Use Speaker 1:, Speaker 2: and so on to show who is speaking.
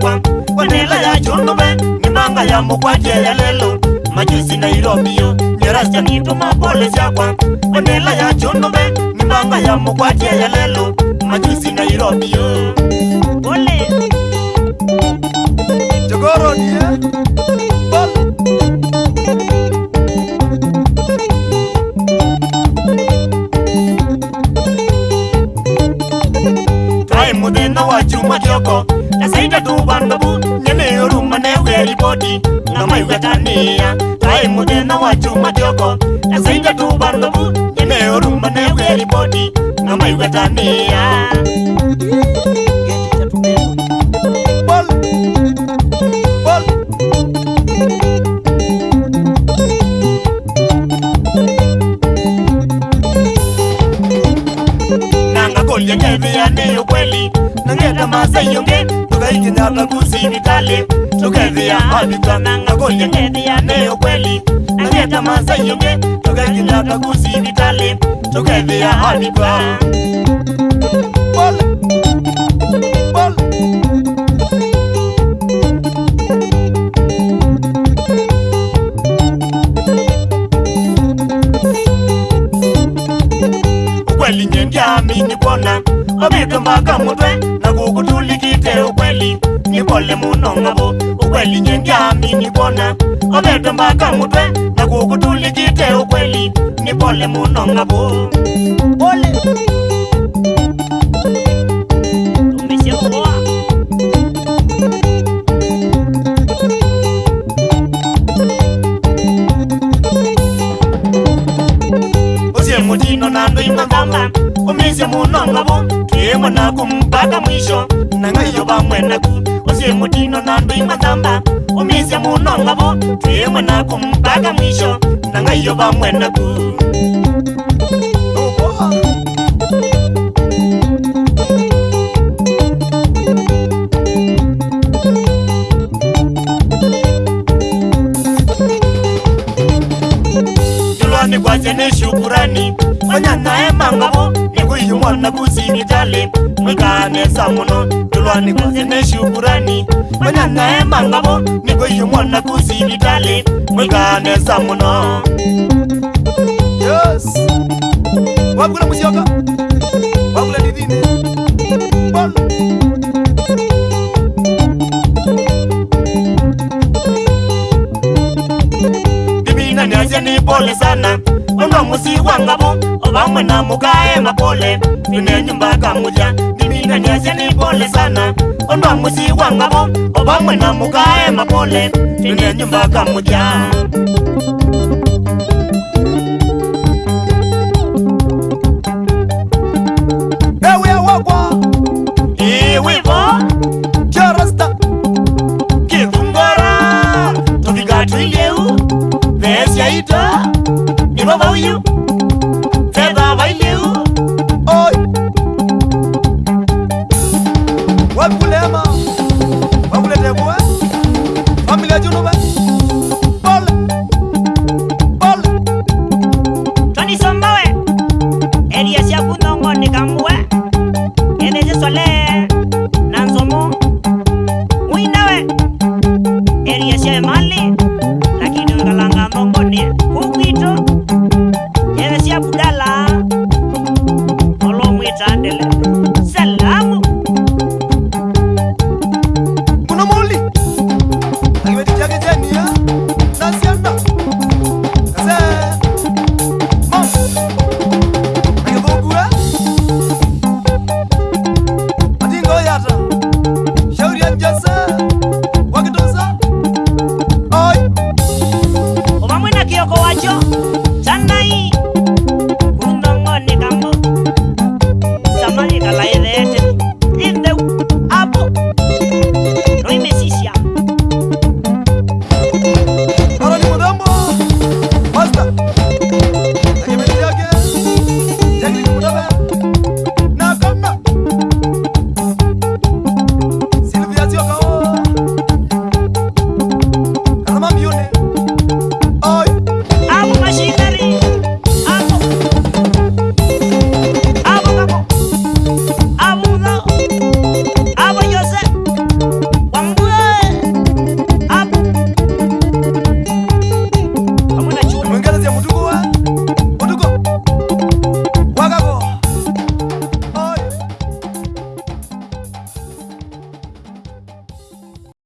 Speaker 1: kwa kwenela ya chundume nimanga ya mukwaje ya lelo majusi nairobio yarasya nituma polesya kwa kwenela ya chundume nimanga ya mukwaje ya lelo majusi nairobio Muzinda wa chuma kioko asaita tuvanovu nemeyoruma neuya ripoti namaiwekaniya ai mudena wachumatoko asaita tuvanovu nemeyoruma neuya ripoti namaiwekaniya yane yo kweli nangeta masa yonge tuka ikinya ta kusi vitale tuka dhi ya mabika nanga kolye ngedi yane yo kweli nangeta masa yonge tuka ikinya ta kusi vitale tuka dhi ya mabika Thank you. obeto mbaka mutwe nagukutulikite ukweli nipole muno ngabo ukweli nyengami nibona obeto mbaka mutwe nagukutulikite ukweli nipole muno ngabo Mutino nando imba gamba Umisi muno ngabu emonako mpaka mwisho nangaiyo vamwenaku osie mutino nandoimatamba omisya munongavo emonako mpaka mwisho nangaiyo vamwenaku tulwani kwasya neshukurani onyanae mangavo yimwana kuzini tale mwikanesa muno tulwaniko ene shukurani manyanae mangavo niko yimwana kuzini tale mwikanesa muno yes wakula musyoka kulesana unomusi wangabo obamwe namukae mapole inenyumbakamulya niminganiasya nipole sana unomusi wangabo obamwe namukae mapole inenyumbakamulya you.